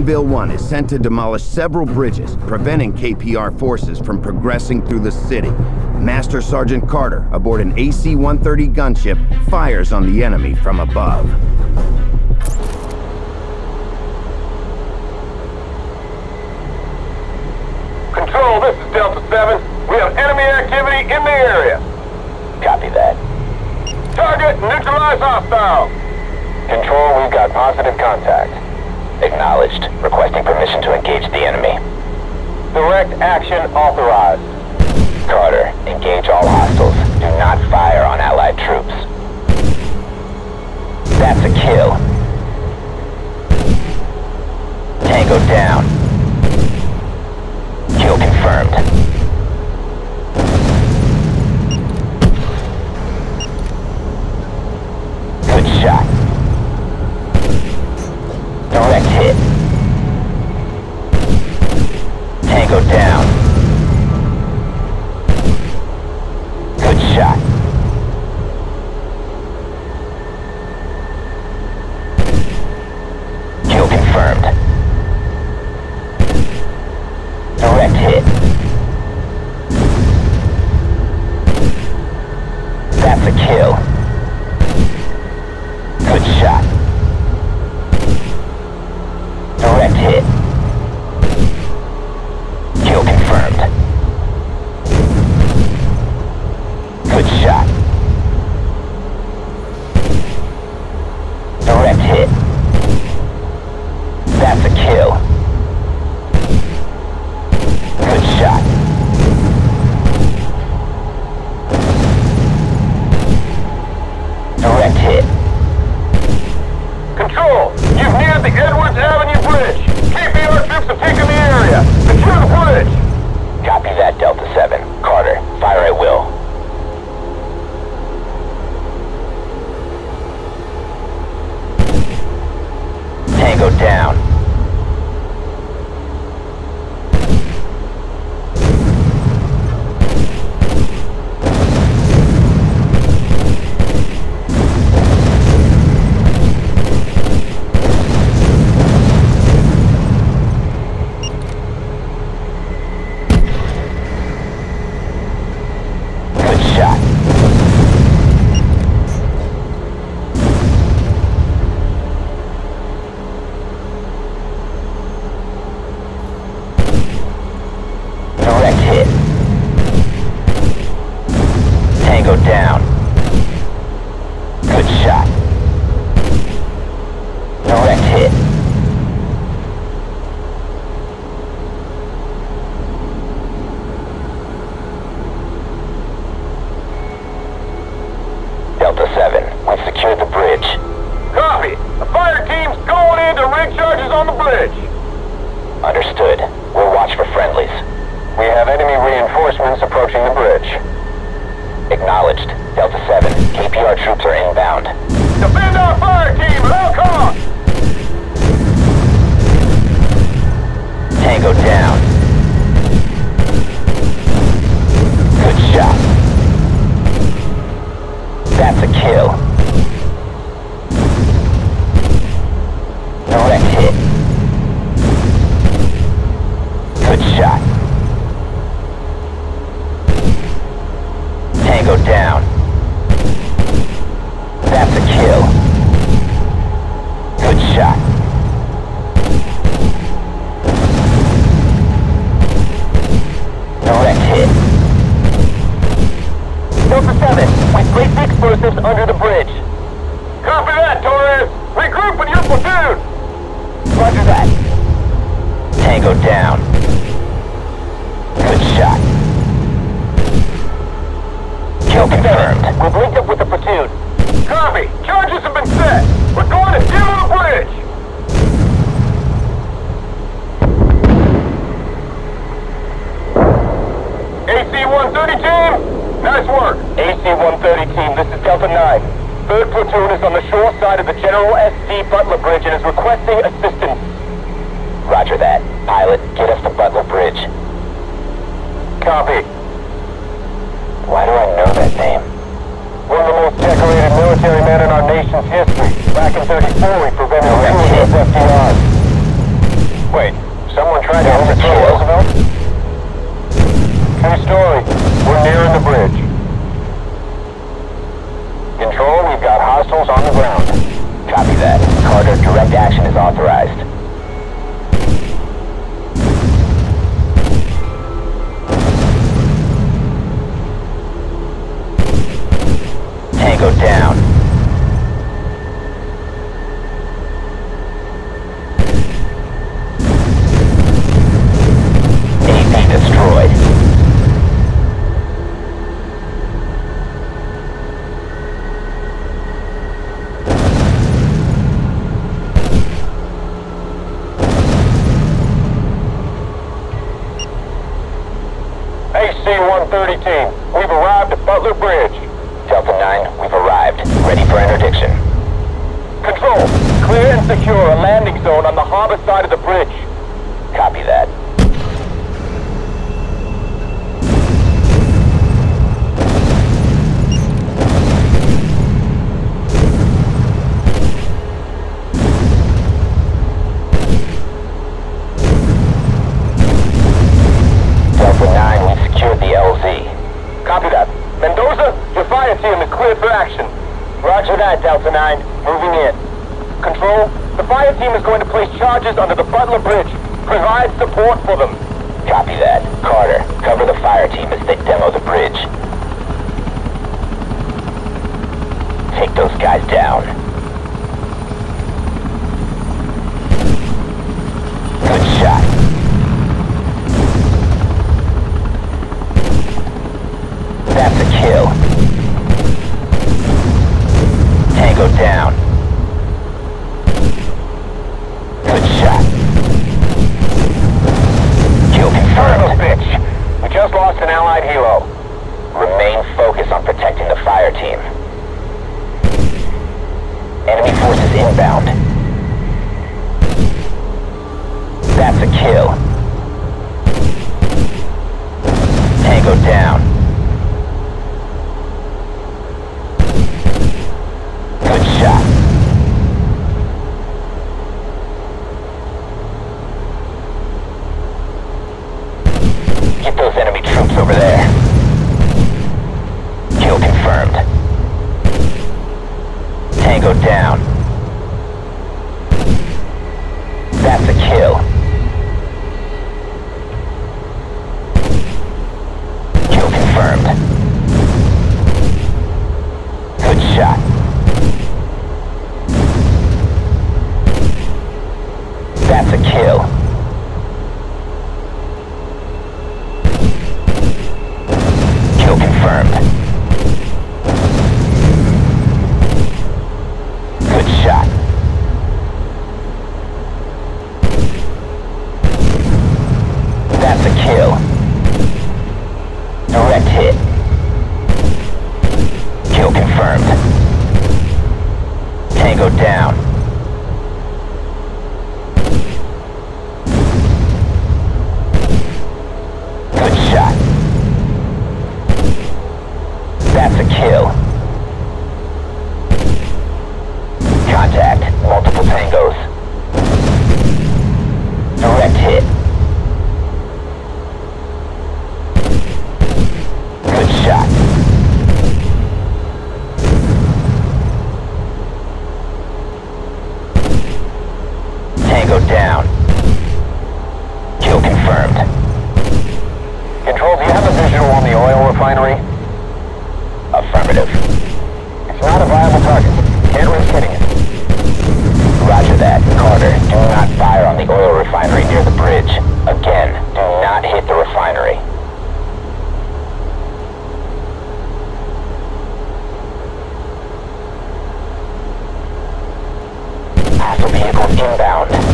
Anvil 1 is sent to demolish several bridges, preventing KPR forces from progressing through the city. Master Sergeant Carter, aboard an AC-130 gunship, fires on the enemy from above. Control, this is Delta 7. We have enemy activity in the area. Copy that. Target neutralize hostile. Control, we've got positive contact. Acknowledged. Requesting permission to engage the enemy. Direct action authorized. Carter, engage all hostiles. Do not fire on Allied troops. That's a kill. Tango down. Kill confirmed. Kill. Bridge. Understood. We'll watch for friendlies. We have enemy reinforcements approaching the bridge. Acknowledged. Delta 7, KPR troops are inbound. Defend our fire team all costs! Tango down. Under the bridge. Copy that, Torres. Regroup with your platoon. Roger that. Tango down. Good shot. Kill confirmed. We've linked up with the platoon. Copy. Charges have been set. We're going to demo the bridge. AC-130 team, nice work. platoon is on the shore side of the General S.D. Butler Bridge and is requesting assistance. Roger that. Pilot, get us to Butler Bridge. Copy. Why do I know that name? One of the most decorated military men in our nation's history. Back in 34, we prevented no, the FDR. Wait, someone tried to overthrow Roosevelt? True story. We're nearing the bridge. Hostiles on the ground. Copy that. Carter, direct action is authorized. Tango down. AC-130 team. We've arrived at Butler Bridge. Delta 9, we've arrived. Ready for interdiction. Control, clear and secure a landing zone on the harbor side of the bridge. Cleared for action. Roger that, Delta 9. Moving in. Control, the fire team is going to place charges under the Butler Bridge. Provide support for them. Copy that. Carter, cover the fire team as they demo the bridge. Take those guys down. Tango down. Confirmed. Confirmed. Tango down. Hostile vehicles inbound.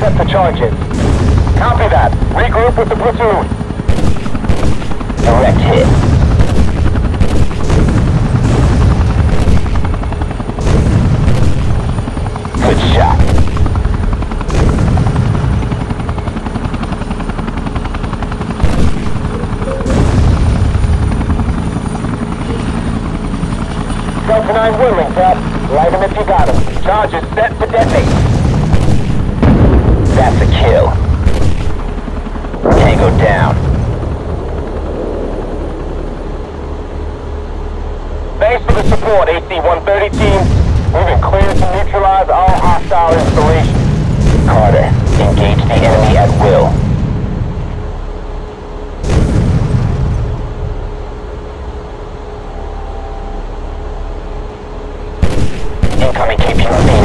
Set the charges. Copy that. Regroup with the platoon. Direct hit. Good shot. Delta 9 whirling, Cap. Light him if you got him. Charges set to detonate. That's a kill. Tango down. Thanks for the support, AC-130 team. We've been cleared to neutralize all hostile installations. Carter, engage the enemy at will. Incoming KPI.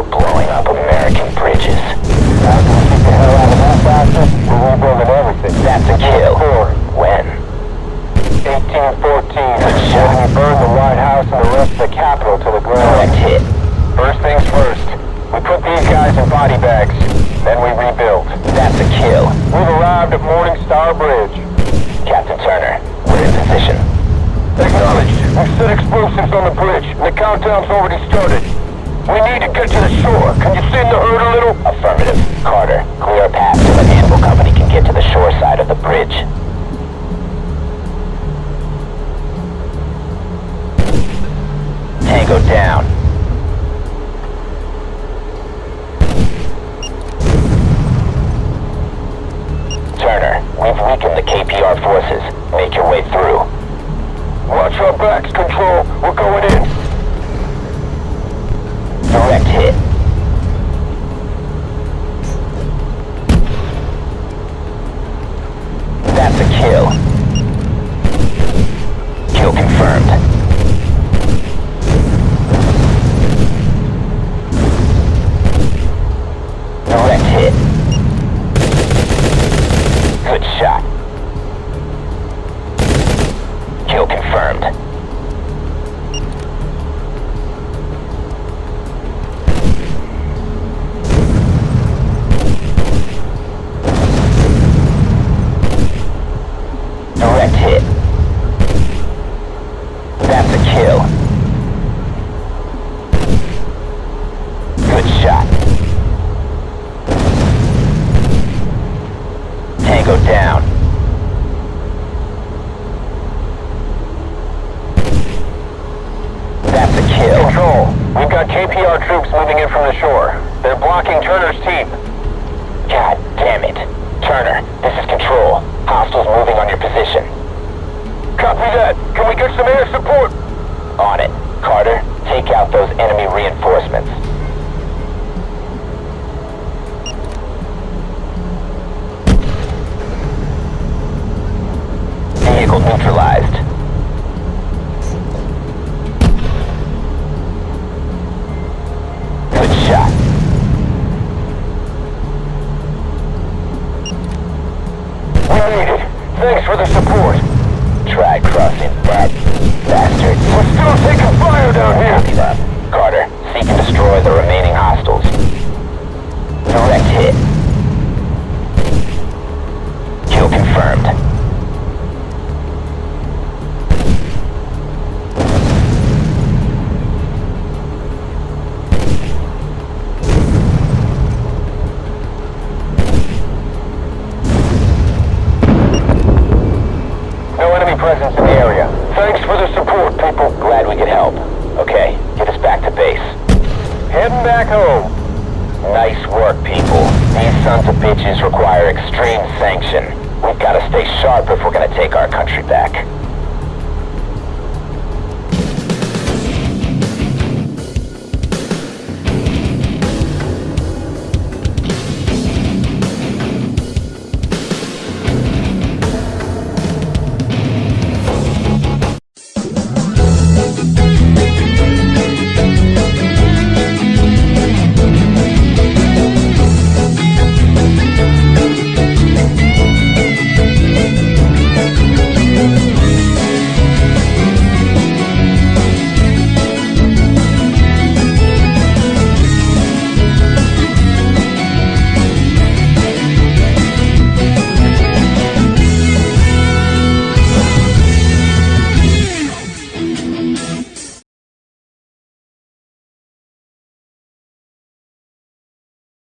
We're blowing up American bridges. We get the hell out of that bastard, we're rebuilding everything. That's a kill. When? 1814. Good shot. When we burned the White House and the rest of the Capitol to the Direct ground. hit. First things first. We put these guys in body bags. Then we rebuild. That's a kill. We've arrived at Morningstar Bridge. Captain Turner, we're in position. Acknowledged. We've set explosives on the bridge, the countdown's already started. We need to get to the shore. Can you thin the herd a little? That. Can we get some air support? On it. Carter, take out those enemy reinforcements. Vehicle neutralized. Good shot. We made it. Thanks for the support. Back to base. Heading back home. Nice work, people. These sons of bitches require extreme sanction. We've got to stay sharp if we're gonna take our country back.